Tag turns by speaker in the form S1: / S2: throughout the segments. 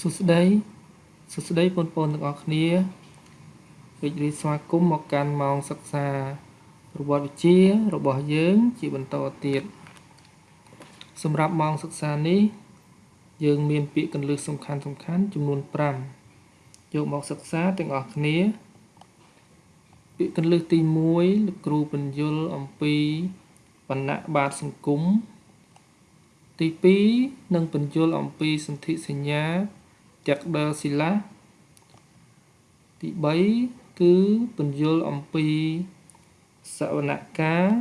S1: សួស្តីសួស្តីបងប្អូនទាំងអស់គ្នារីករាយស្វាគមន៍មកកាន់ម៉ោងសិក្សាប្រវត្តិវិទ្យារបស់យើង ជាបន្តទៀតសម្រាប់ម៉ោងសិក្សានេះ យើងមានពាក្យកន្លឹះសំខាន់សំខាន់ចំនួន5យកមកសិក្សាទាំងអស់គ្នា ពាក្យកន្លឹះទី1លោកគ្រូបញ្យលអំពីបណ្ណៈបាតសង្គមទី2នឹងបញ្យលអំពីសន្ធិសញ្ញា ទាំងដឺស៊ីឡាទី3គឺបញ្យលអំពីសវនកម្ម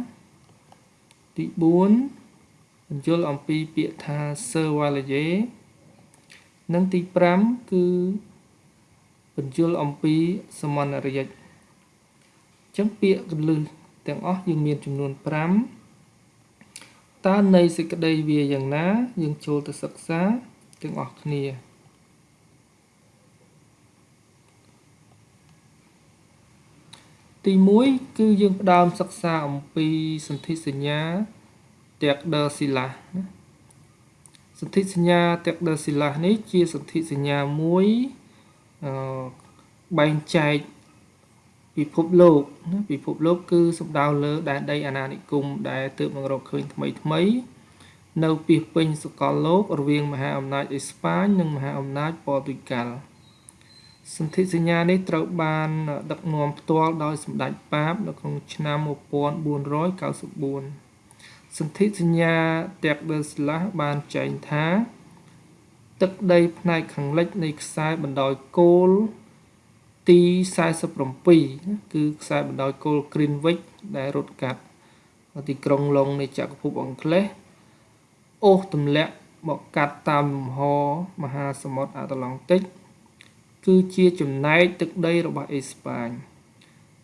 S1: ទី4បញ្យលអំពីពាក្យថា servalaye និងទី5គឺបញ្យលអំពីសមនរាជអញ្ចឹងពាក្យកលឹះទាំងអស់យើងមានចំនួន5តើនៃសេចក្តីវាយ៉ាងណា យើងចូលទៅសិក្សាទាំងអស់គ្នា ទី1គឺយើងផ្ដើមសិក្សាអំពីសន្ធិសញ្ញាតេកដឺស៊ីឡាណាសន្ធិសញ្ញាតេកដឺស៊ីឡានេះជាសន្ធិសញ្ញាមួយអឺបែងចែកពិភពលោកណាពិភពលោកគឺសំដៅលើដែនដីអាណានិគមដែលទើបនឹងរកឃើញថ្មីថ្មី នៅពីពេញសកលលោករវាងមហាអំណាចអេស្ប៉ាញនិងមហាអំណាចប៉ូទុយហ្គាល់ សន្ធិសញ្ញានេះត្រូវបានដឹកនាំផ្ទាល់ដោយសម្ដេចប៉ាបនៅក្នុងឆ្នាំ1494សន្ធិសញ្ញាតេកដឺស្លាស់បានចែងថា ទឹកដីផ្នែកខាងលិចនៃខ្សែបណ្ដោយគោលទី47គឺខ្សែបណ្ដោយគោល Greenwich ដែលរត់កាត់ទីក្រុងឡុងនៃចក្រភពអង់គ្លេសអូសទម្លាក់មកកាត់តាមលំហមហាសមុទ្រអាត្លង់តិក គឺជាចំណែកទឹកដីរបស់អេស្ប៉ាញ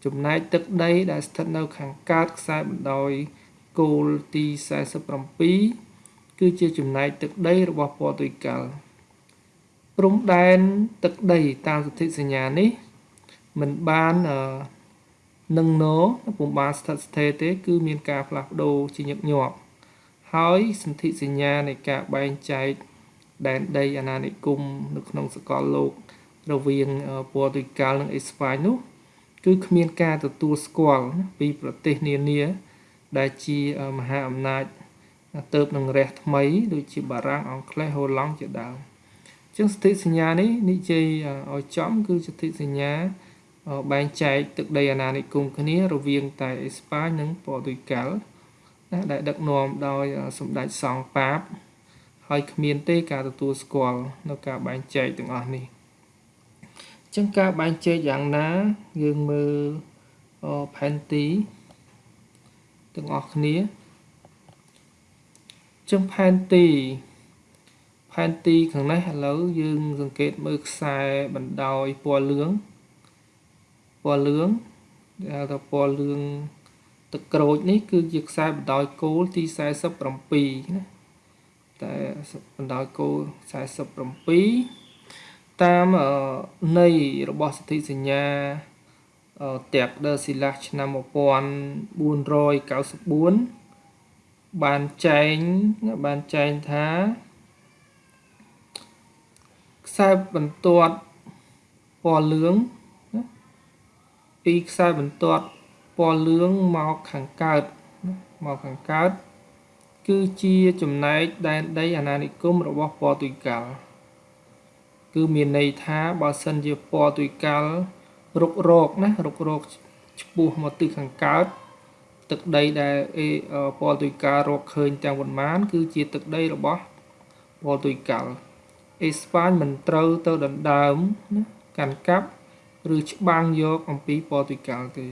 S1: ចំណែកទឹកដីដែលស្ថិតនៅខាងកើតខ្សែបណ្ដោយគោលទី47គឺជាចំណែកទឹកដីរបស់ប៉ូទុយហ្គាល់ព្រំដែនទឹកដីតាមសន្ធិសញ្ញានេះមិនបាននឹងណោពុំបានស្ថិតស្ថេរទេ គឺមានការផ្លាស់ប្ដូរជាញឹកញាប់ហើយសន្ធិសញ្ញានៃការបែងចែកដែនដីអាណានិគមនៅក្នុងសកលលោក រវាងប៉ូទុយហ្គាល់និងអេស្ប៉ាញនោះ គឺគ្មានការទទួលស្គាល់ពីប្រទេសនានា ដែលជាមហាអំណាចទៅនឹងរះថ្មី ដូចជាបារាំងអង់គ្លេសហូឡង់ជាដើមអញ្ចឹងសន្ធិសញ្ញានេះនិយាយឲ្យចំគឺសន្ធិសញ្ញាបែងចែកទឹកដីអាណានិគមគ្នា រវាងតែអេស្ប៉ាញនិងប៉ូទុយហ្គាល់ណាដែលដឹកនាំដោយសម្ដេចសង្ឃប៉ាប ហើយគ្មានទេការទទួលស្គាល់នៅការបែងចែកទាំងអស់នេះអញ្ចឹងការបែងចែកយ៉ាងណាយើងមើលផែនទីទាំងអស់គ្នាចឹងផែនទីផែនទីខាងនេះឥឡូវយើង សង្កេតមើលខ្សែបណ្ដោយពណ៌លឿងពណ៌លឿងដែលហៅថាពណ៌លឿងទឹកក្រូចនេះគឺជាខ្សែបណ្ដោយគោលទី47ណាតែបណ្ដោយគោល47 តាមន័យរបស់សន្ធិសញ្ញាតាក់ដឺស៊ីឡាឆ្នាំ1494បានចែងបានចែងថាខ្សែបន្ទាត់ពណ៌លឿងពីខ្សែបន្ទាត់ពណ៌លឿងមកខាងកើតមកខាងកើត គឺជាចំណែកដែនដីអាណានិគមរបស់ប៉ូទុយហ្គាល់ គឺមានន័យថាបើសិនជាប៉ូទុយហ្គាល់រុករកណារុករកឆ្ពោះមកទិសខាងកើតទឹកដីដែលប៉ូទុយហ្គាល់រកឃើញទាំងប៉ុន្មាន គឺជាទឹកដីរបស់ប៉ូទុយហ្គាល់អេស្ប៉ាញមិនត្រូវទៅដណ្ដើមណាកាន់កាប់ឬច្បាំងយកអំពីប៉ូទុយហ្គាល់ទេ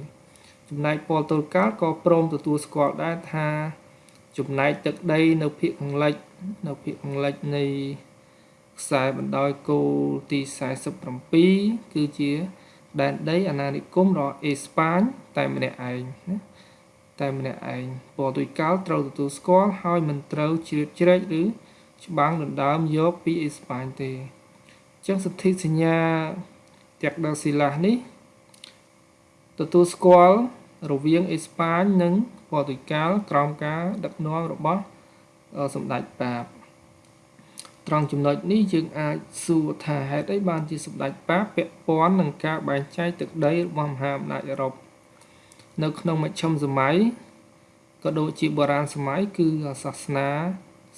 S1: ចំណែកប៉ូទុយហ្គាល់ក៏ព្រមទទួលស្គាល់ដែរថាចំណែកទឹកដីនៅភាគខាងលិចនៅភាគខាងលិចនៃ ខ្សែបណ្ដោយគោលទី47គឺជាដែនដីអាណានិគមរបស់អេស្ប៉ាញតែម្នាក់ឯងណាតែម្នាក់ឯងប៉ូទុយហ្គាល់ត្រូវទទួលស្គាល់ហើយមិនត្រូវជ្រៀតជ្រែកឬច្បាំងដណ្ដើមយកពីអេស្ប៉ាញទេអញ្ចឹងសន្ធិសញ្ញាតាក់ដឺស៊ីឡាសនេះទទួលស្គាល់រវាងអេស្ប៉ាញនិងប៉ូទុយហ្គាល់ក្រោមការដឹកនាំរបស់សម្ដេចប៉ាប ត្រង់ចំណុចនេះយើងអាចសួរថាហេតុអីបានជាសម្ដេចប៉ាពាក់ព័ន្ធនឹងការបែងចែកទឹកដីរបស់មហាអំណាចអឺរ៉ុបនៅក្នុងមជ្ឈិមសម័យក៏ដូចជាបុរាណសម័យគឺសាសនា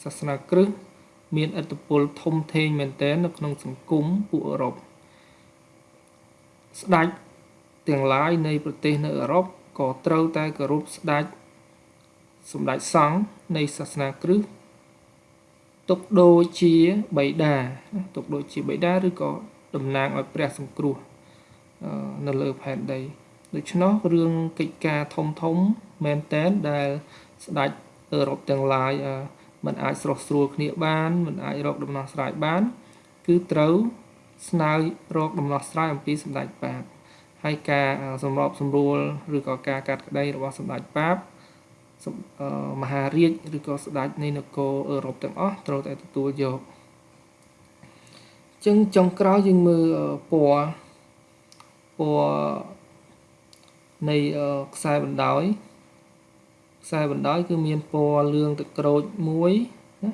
S1: សាសនាគ្រិស្តមានឥទ្ធិពលធំធេងមែនទែននៅក្នុងសង្គមពួកអឺរ៉ុបស្ដេចទាំងឡាយនៃប្រទេសនៅអឺរ៉ុបក៏ត្រូវតែគោរពស្ដេចសម្ដេចសង្ឃនៃសាសនាគ្រិស្ត ទុកដូចជាបិតាទុកដូចជាបិតាឬក៏តំណាងឲ្យព្រះសង្គ្រោះនៅលើផែនដីដូច្នោះរឿងកិច្ចការធំធំមែនតែនដែលស្ដេចអឺរ៉ុបទាំងឡាយมันអាចស្រស់ស្រួលគ្នាបានมันអាចរកដំណោះស្រាយបាន គឺត្រូវស្នើរកដំណោះស្រាយអំពីសម្ដេចបាបហើយការសម្របសម្រួលឬក៏ការកាត់ក្តីរបស់សម្ដេចបាប មហារាជឬក៏ស្ដេចនៃនគរអឺរ៉ុបទាំងអស់ត្រូវតែទទួលយកចឹងចុងក្រោយយើងមើលពណ៌ពណ៌នៃខ្សែបណ្ដោយខ្សែបណ្ដោយគឺមានពណ៌លឿងទឹកក្រូចមួយណា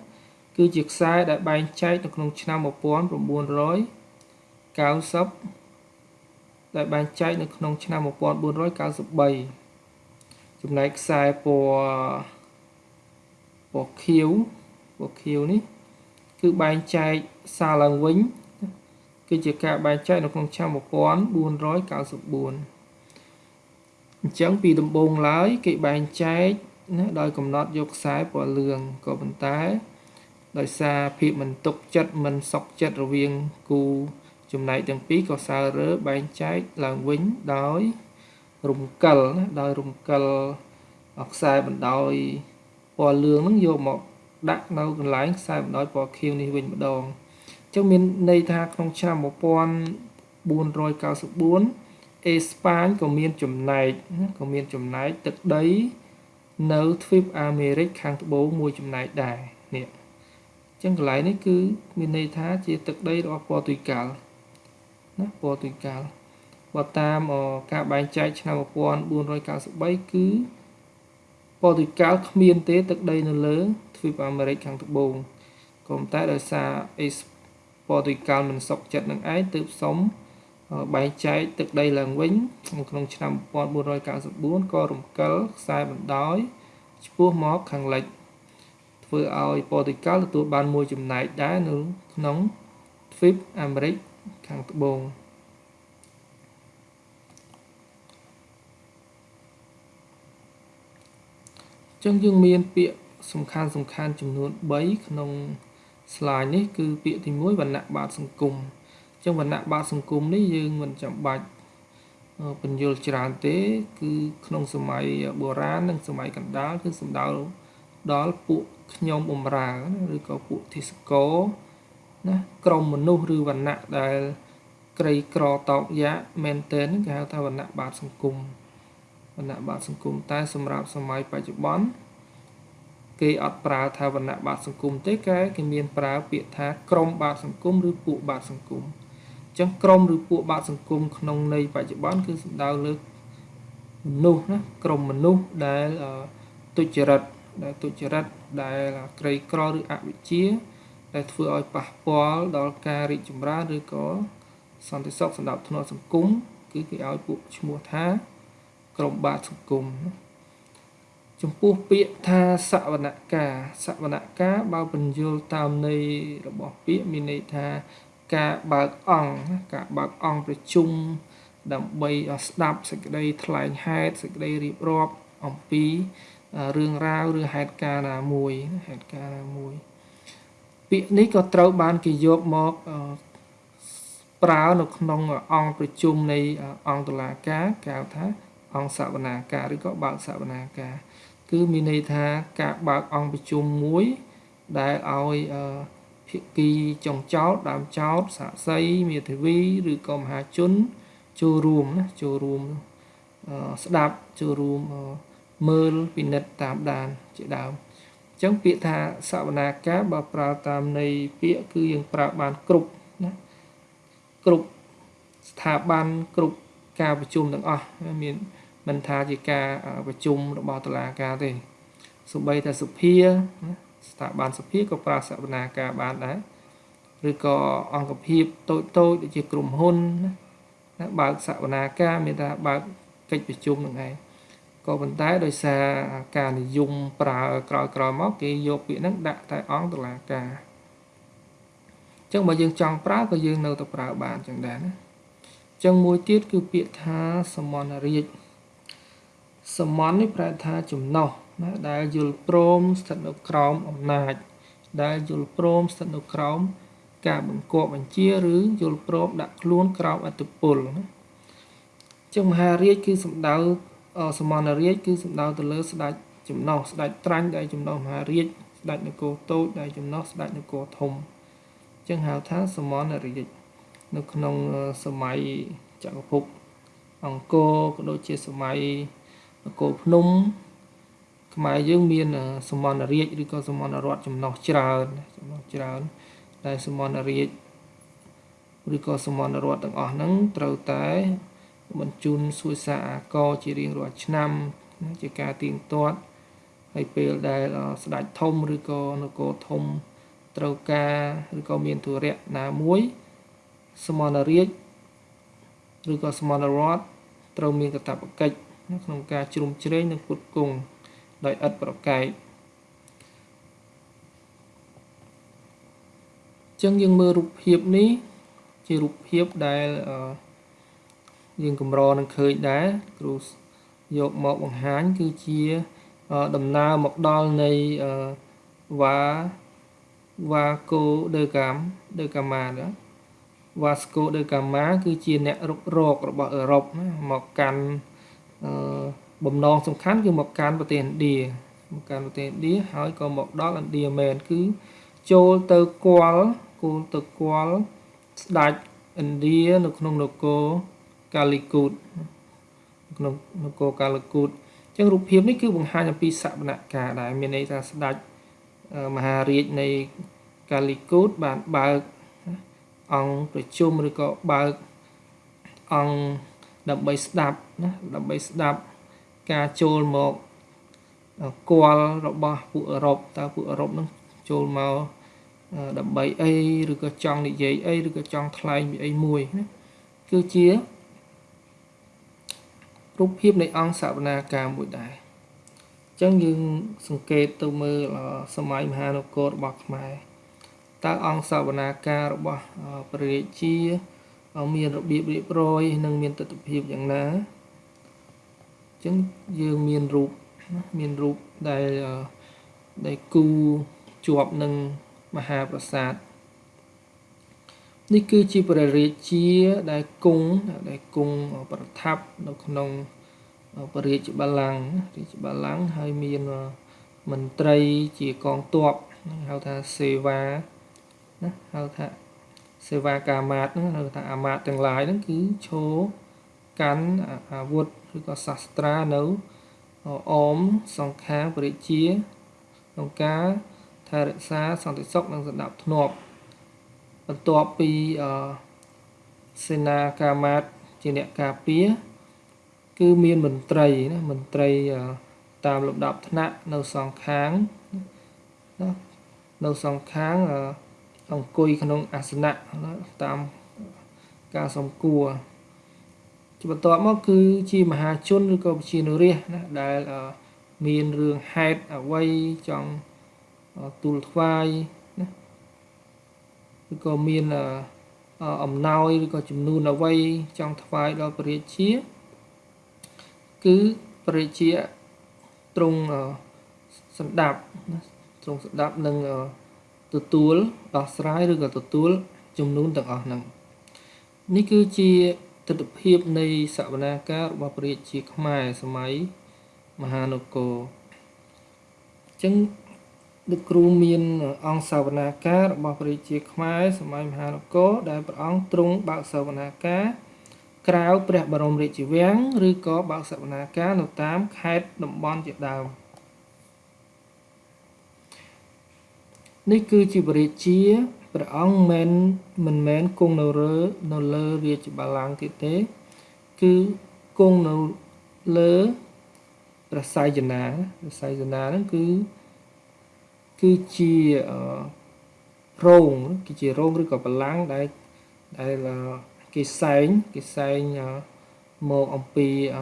S1: គឺជាខ្សែដែលបែងចែកនៅក្នុងឆ្នាំ1990ដែលបែងចែកនៅក្នុងឆ្នាំ1493 ចំណែកខ្សែពណ៌ពណ៌ខៀវពណ៌ខៀវនេះ គឺបែងចែកសារឡើងវិញគឺជាការបែងចែកនៅក្នុងឆ្នាំ1494អញ្ចឹងពីដំបូងឡើយ គេបែងចែកណាដោយកំណត់យកខ្សែពណ៌លឿងក៏ប៉ុន្តែ ដោយសារភាពមិនទុកចិត្តមិនសុខចិត្តរវាងគូចំណែកទាំងពីរក៏សើរើបែងចែកឡើងវិញដោយ រំកិលណាដោយរំកិលខ្សែបណ្ដោយពណ៌លឿងហ្នឹងយកមកដាក់នៅកន្លែងខ្សែបណ្ដោយពណ៌ខៀវនេះវិញម្ដងអញ្ចឹងមានន័យថាក្នុងឆ្នាំ1494អេស្ប៉ាញក៏មានចំណែកក៏មានចំណែកទឹកដី នៅទ្វីបអាមេរិកខាងត្បូងមួយចំណែកដែរនេះអញ្ចឹងកន្លែងនេះគឺមានន័យថាជាទឹកដីរបស់ប៉ូទុយហ្គាល់ណាប៉ូទុយហ្គាល់ បើតាមការបែងចែកឆ្នាំ1493គឺប៉ូទុយហ្គាល់គ្មានទេទឹកដីនៅលើទ្វីបអាមេរិកខាងត្បូងក៏ប៉ុន្តែដោយសារអេប៉ូទុយហ្គាល់មិនសុខចិត្តនឹងឯងទើបសុំបែងចែកទឹកដីឡើងវិញក្នុងឆ្នាំ1494ក៏រំកិលខ្សែបណ្ដោយឆ្ពោះមកខាងលិចធ្វើឲ្យប៉ូទុយហ្គាល់ទទួលបានមួយចំណែកដែរនៅក្នុងទ្វីបអាមេរិកខាងត្បូង ចឹងយើងមានពាក្យសំខាន់សំខាន់ចំនួន3ក្នុង slide នេះគឺពាក្យទី1វណ្ណៈបាតសង្គមចឹងវណ្ណៈបាតសង្គមនេះយើងមិនចាំបាច់បញ្យល់ច្រើនទេ គឺក្នុងសម័យបុរាណនិងសម័យកណ្ដាលគឺសំដៅដល់ពួកខ្ញុំបំរើឬក៏ពួកទិសកោណាក្រុមមនុស្សឬវណ្ណៈដែលក្រីក្រតោកយ៉ាមែនទែនគេហៅថាវណ្ណៈបាតសង្គម វណ្ណៈបាតសង្គមតែសម្រាប់សម័យបច្ចុប្បន្នគេអត់ប្រើថាវណ្ណៈបាតសង្គមទេគេគេមានប្រើពាក្យថាក្រុមបាតសង្គមឬពួកបាតសង្គមអញ្ចឹងក្រុមឬពួកបាតសង្គមក្នុងន័យបច្ចុប្បន្នគឺសំដៅលើមនុស្សណាក្រុមមនុស្សដែលទុច្ចរិតដែលទុច្ចរិតដែលក្រីក្រឬអវិជ្ជា ដែលធ្វើឲ្យប៉ះពាល់ដល់ការរីកចម្រើនឬក៏សន្តិសុខសម្រាប់ធ្នាប់សង្គមគឺគេឲ្យពួកឈ្មោះថា ក្រុមបាតសង្គមចំពោះពាក្យថាសវនកាសវនកាបើបញ្យល់តាមន័យរបស់ពាក្យមានន័យថាការបើកអង្គការបើកអង្គប្រជុំដើម្បីស្ដាប់សេចក្តីថ្លែងហេតុសេចក្តីរៀបរាប់អំពីរឿងរ៉ាវឬហេតុការណ៍ណាមួយហេតុការណ៍ណាមួយ ពាក្យនេះក៏ត្រូវបានគេយកមកប្រើនៅក្នុងអង្គប្រជុំនៃអង្គតុលាការគេហៅថា អង្គសវនាការឬក៏បើកសវនាការ គឺមានន័យថាការបើកអង្គប្រជុំមួយ ដែលឲ្យភាគីចុងចោតដើមចោតសាក្សីមេធាវីឬក៏មហាជនចូលរួមណាចូលរួមស្ដាប់ចូលរួមមើលពិនិត្យតាមដានជាដើមអញ្ចឹងពាក្យថាសវនាការបើប្រើតាមន័យពាក្យគឺយើងប្រើបានគ្រប់ណាគ្រប់ស្ថាប័នគ្រប់ ការប្រជុំទាំងអស់មានមិនថាជាការប្រជុំរបស់តុលាការទេសូម្បីតែសភាស្ថាប័នសភាក៏ប្រើសវនាការបានដែរឬក៏អង្គភាពតូចតូចដូចជាក្រុមហ៊ុនណាបើកសវនាការមានថាបើកកិច្ចប្រជុំនឹងឯងក៏ប៉ុន្តែដោយសារការនិយមប្រើក្រោយក្រោយមកគេយកពាក្យហ្នឹងដាក់តែអង្គតុលាការអញ្ចឹងបើយើងចង់ប្រើក៏យើងនៅតែប្រើបានអញ្ចឹងដែរណាអញ្ចឹងមួយទៀតគឺពាក្យថាសមនរាជសមននេះប្រែថាចំណោះណាដែលយល់ព្រមស្ថិតនៅក្រោមអំណាច ដែលយល់ព្រមស្ថិតនៅក្រោមការបង្គាប់បញ្ជាឬយល់ព្រមដាក់ខ្លួនក្រោមអធិបុលណាចឹងមហារាជគឺសំដៅសមណរាជគឺសំដៅទៅលើស្ដេចចំណោះស្ដេចត្រាញ់ដែលចំណោះមហារាជស្ដេចនគរតូចដែលចំណោះស្ដេចនគរធំចឹងហៅថាសមណរាជ នៅក្នុងសម័យចក្រភពអង្គរក៏ដូចជាសម័យនគរភ្នំខ្មែរយើងមានសមណរាជឬក៏សមណរដ្ឋចំណោះច្រើនចំណោះច្រើនដែលសមណរាជឬក៏សមណរដ្ឋទាំងអស់ហ្នឹងត្រូវតែបញ្ជូនសួយសារអាករជារៀងរាល់ឆ្នាំជាការទៀងទាត់ហើយពេលដែលស្ដេចធំឬក៏នគរធំត្រូវការឬក៏មានធុរៈណាមួយ សមណរាជឬក៏សមណរដ្ឋត្រូវមានកាតព្វកិច្ចក្នុងការជ្រុំជ្រែងនិងពុតគង់ដោយឥតប្រកែកចឹងយើងមើលរូបភាពនេះជារូបភាពដែលយើងកម្រនឹងឃើញដែរគ្រូយកមកបង្ហាញគឺជាដំណើរមកដល់នៃវ៉ាវ៉ាកូដឺកាមដឺកាម៉ាណា វ៉ាស្កូដឺកាម៉ាគឺជាអ្នករុករករបស់អឺរ៉ុបណាមកកាន់បំណងសំខាន់គឺមកកាន់ប្រទេសឥណ្ឌាមកកាន់ប្រទេសឥណ្ឌាហើយក៏មកដល់ឥណ្ឌាមែនគឺចូលទៅគាល់គោលទៅគាល់ស្ដេចឥណ្ឌានៅក្នុងនគរកាលីគូតក្នុងនគរកាលីគូតអញ្ចឹងរូបភាពនេះគឺបង្ហាញអំពីសវនកម្មដែរមានន័យថាស្ដេចមហារាជនៃកាលីគូតបានបើក អង្គប្រជុំឬក៏បើកអង្គដើម្បីស្ដាប់ណាដើម្បីស្ដាប់ការចូលមកគាល់របស់ពួកអឺរ៉ុបតើពួកអឺរ៉ុបនឹងចូលមកដើម្បីអីឬក៏ចង់និយាយអីឬក៏ចង់ថ្លែងពីអីមួយណាគឺជារូបភាពនៃអង្គសវនាការមួយដែរអញ្ចឹងយើងសង្កេតទៅមើលសម័យមហានគររបស់ខ្មែរ តើអង្គសវនាការរបស់ព្រះរាជាមានរបៀបរៀបរយ និងមានទស្សនវិជ្ជាយ៉ាងណាអញ្ចឹងយើងមានរូបមានរូបដែលដែលគូជាប់នឹងមហាប្រាសាទនេះគឺជាព្រះរាជាដែលគង់ដែលគង់ប្រថាប់នៅក្នុងព្រះរាជបល្ល័ង្ករាជបល្ល័ង្កហើយមានមន្ត្រីជាកងទ័ពហៅថាសេវា ណាហៅថាសេវាកាមាតហ្នឹងហៅថាអាមាតទាំងឡាយហ្នឹងគឺឈោកាន់អាវុធឬក៏សាស្ត្រានៅអមសង្ខាងព្រះរាជាក្នុងការថែរក្សាសន្តិសុខនិងសណ្ដាប់ធ្នាប់បន្ទាប់ពីអសេនាកាមាតជាអ្នកការពារគឺមានមន្ត្រីណាមន្ត្រីតាមលំដាប់ថ្នាក់នៅសងខាងណានៅសងខាងអ ង្គុយក្នុងអាសនៈតាមការសំគួរជាបន្ទាប់មកគឺជាមហាជនឬក៏ជានរាជណាដែលមានរឿងហេតុអ្វីចង់ទូលថ្វាយណាឬក៏មានអំណោយឬក៏ចំនួនអ្វីចង់ថ្វាយដល់ព្រះរាជា គឺព្រះរាជាទ្រង់សន្តាប់ទ្រង់សន្តាប់នឹង ទទួលដោះស្រាយឬក៏ទទួលចំនួនទាំងអស់ហ្នឹងនេះគឺជាទស្សនវិជ្ជានៃសវនាការរបស់ព្រះរាជាខ្មែរសម័យមហានគរអញ្ចឹងលោកគ្រូមានអង្គសាវនាការរបស់ព្រះរាជាខ្មែរសម័យមហានគរដែលព្រះអង្គទ្រង់បើកសាវនាការក្រៅព្រះបរមរាជវាំងឬក៏បើកសាវនាការនៅតាមខេត្តតំបន់ជាដើម នេះគឺជាព្រះរាជាព្រះអង្គមិនមិនមែនគង់នៅលើនៅលើរាជបល្ល័ង្កទៀតទេ គឺគង់នៅលើព្រះសៃយនាព្រះសៃយនាហ្នឹងគឺគឺជារោងគឺជារោងឬក៏បលាំងដែលដែលគេសែងគេសែងមកអំពីអ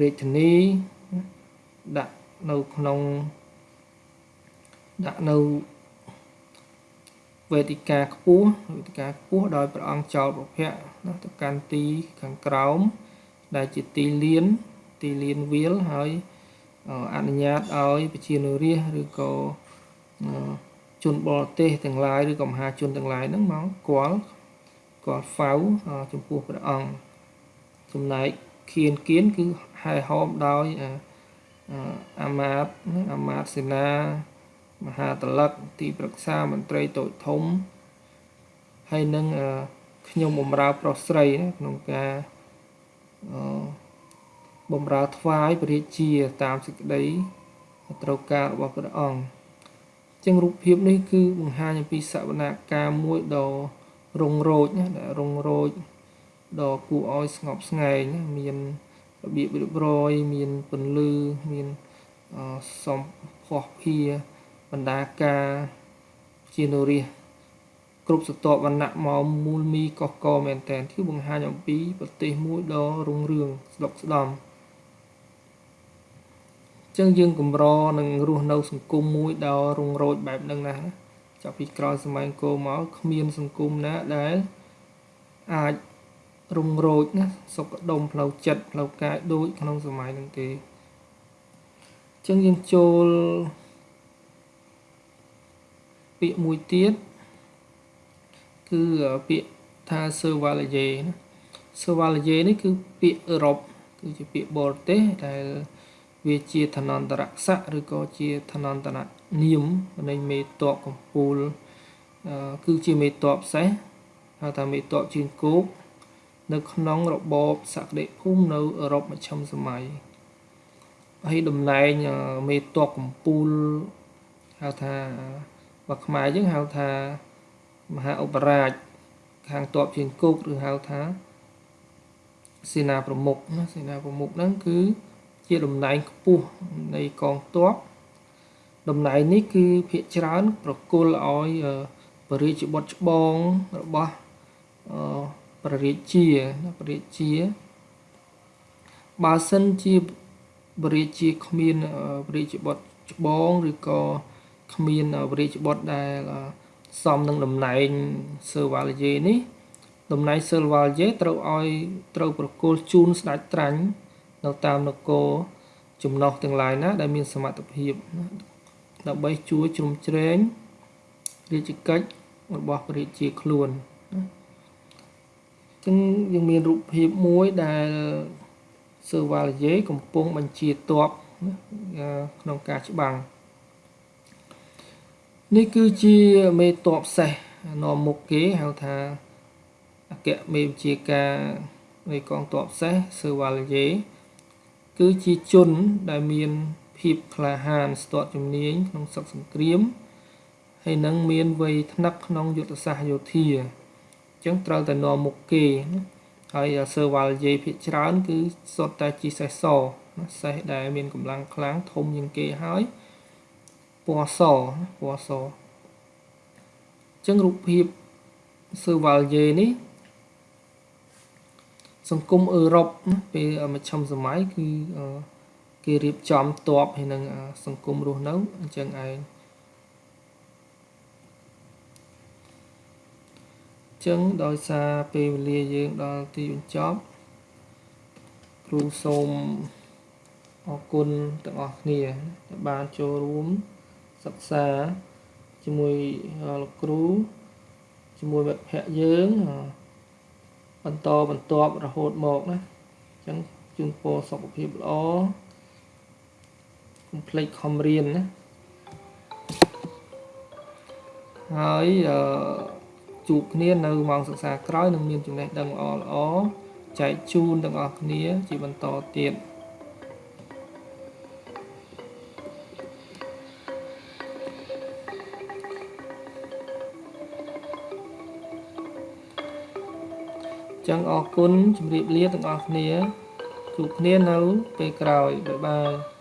S1: រាជធានីដាក់នៅក្នុង ដាក់នៅវេទិកាខ្ពស់វេទិកាខ្ពស់ដោយព្រះអង្គចោលប្រភពណាទៅកាន់ទីខាងក្រោមដែលជាទីលានទីលានវាលហើយអនុញ្ញាតឲ្យប្រជានុរាស្ត្រឬក៏ជនបរទេសទាំងឡាយឬក៏មហាជនទាំងឡាយហ្នឹងមកគាល់គាល់ហ្វៅចំពោះព្រះអង្គចំណែកខៀនគៀនគឺហែហោមដោយអាមាតអាមាតសេនា មហាតលិកទីប្រឹក្សាមន្ត្រីតូចធំហើយនឹងខ្ញុំបំរើប្រុសស្រីណាក្នុងការបំរើថ្វាយព្រះរាជាតាមសេចក្តីត្រូវការរបស់ព្រះអង្គចឹងរូបភាពនេះគឺបង្ហាញអំពីសវនកម្មមួយដ៏រុងរោចណាដែលរុងរោចដ៏គួរឲ្យស្ងប់ស្ងាយណាមានរបៀបរៀបរយមានពន្លឺមានសំផស្សភា បណ្ដាការជានរិះគ្រប់ស្រទាប់វណ្ណៈមកមូលមីកកកមែនតែនគឺបង្ហាញអំពីប្រទេសមួយដ៏រុងរឿងស្ដុកស្ដំចឹងយើងកម្រនឹងរស់នៅ សង្គមមួយដ៏រុងរោចបែបហ្នឹងណាចាប់ពីក្រោយសម័យអង្គរមកគ្មាន សង្គមណាដែលអាចរុងរោចណាសុខដុមផ្លូវចិត្តផ្លូវកាយដូចក្នុងសម័យហ្នឹងទេចឹងយើងចូល ពាក្យមួយទៀតគឺពាក្យថា Chevalier ណា Chevalier នេះគឺពាក្យអឺរ៉ុបគឺជាពាក្យបរទេសដែលវាជាឋានន្តរស័ក្តិឬក៏ជាឋានន្តរនាមនៃមេតបកម្ពូលគឺជាមេតបសេះហៅថាមេតបជើងគោកនៅក្នុងរបបសក្តិភូមិនៅអឺរ៉ុបមជ្ឈិមសម័យហើយតំណែងមេតបកម្ពូលហៅថា បើខ្មែរយើងហៅថាមហាឧបរាជខាងតបជើងគោកឬហៅថាសេនាប្រមុខណាសេនាប្រមុខហ្នឹងគឺជាតំណែងខ្ពស់នៃកងទ័ពតំណែងនេះគឺភាកច្រើន ប្រគល់ឲ្យបរិយាបុត្រច្បងរបស់ព្រះរាជាព្រះរាជាបើសិនជាព្រះរាជាគ្មានព្រះរាជបុត្រច្បងឬក៏ គ្មានព្រះរាជបុត្រដែលសមនឹងតំណែងសឺវ៉ាលយេនេះតំណែងសឺវ៉ាលយេត្រូវឲ្យត្រូវប្រគល់ជូនស្ដេចត្រាញ់នៅតាមនគរចំណុះទាំងឡាយណា ដែលមានសមត្ថភាពដើម្បីជួយជ្រោមជ្រែងរាជកិច្ចរបស់ព្រះរាជាខ្លួនអញ្ចឹងយើងមានរូបភាពមួយដែលសឺវ៉ាលយេកំពុងបញ្ជាទ័ពក្នុងការច្បាំង នេះគឺជាមេតបសេះនាំមុខគេហៅថាអគ្គមេវិជាការនៃកងទ័ពសេះសឺវ៉ាលយេគឺជាជនដែលមានភាពក្លាហានស្ទាត់ជំនាញក្នុងសឹកសង្គ្រាមហើយនឹងមានវ័យថ្នឹកក្នុងយុទ្ធសាស្ត្រយោធាអញ្ចឹងត្រូវតែនាំមុខគេហើយសឺវ៉ាល់យេភាគច្រើនគឺសុទ្ធតែជាសេះសសេះដែលមានកម្លាំងខ្លាំងធំជាងគេហើយ ពណ៌សពណ៌សអញ្ចឹងរូបភាពសឺវ៉ាល់យេនេះសង្គមអឺរ៉ុបពេលមជ្ឈិមសម័យគឺគេរៀបចំតបហើយនឹងសង្គមរស់នៅអញ្ចឹងឯងចឹងដោយសារពេលវេលាយើងដល់ទីបញ្ចប់គ្រូសូមអរគុណទាំងអស់គ្នាដែលបានចូលរួម សិក្សាជាមួយលោកគ្រូជាមួយមិត្តភ័ក្តិយើងបន្តបន្ទាប់រហូតមកណាអញ្ចឹងជូនពរសុខភាពល្អកុំភ្លេចខំរៀនណាហើយអឺជួបគ្នានៅម៉ោងសិក្សាក្រោយនឹងមានចំណេះដឹងល្អល្អចែកជូនទាំងអស់គ្នាជាបន្តទៀត ចឹងអរគុណជម្រាបលាទាំងអស់គ្នាជួបគ្នានៅពេលក្រោយបាយបាយ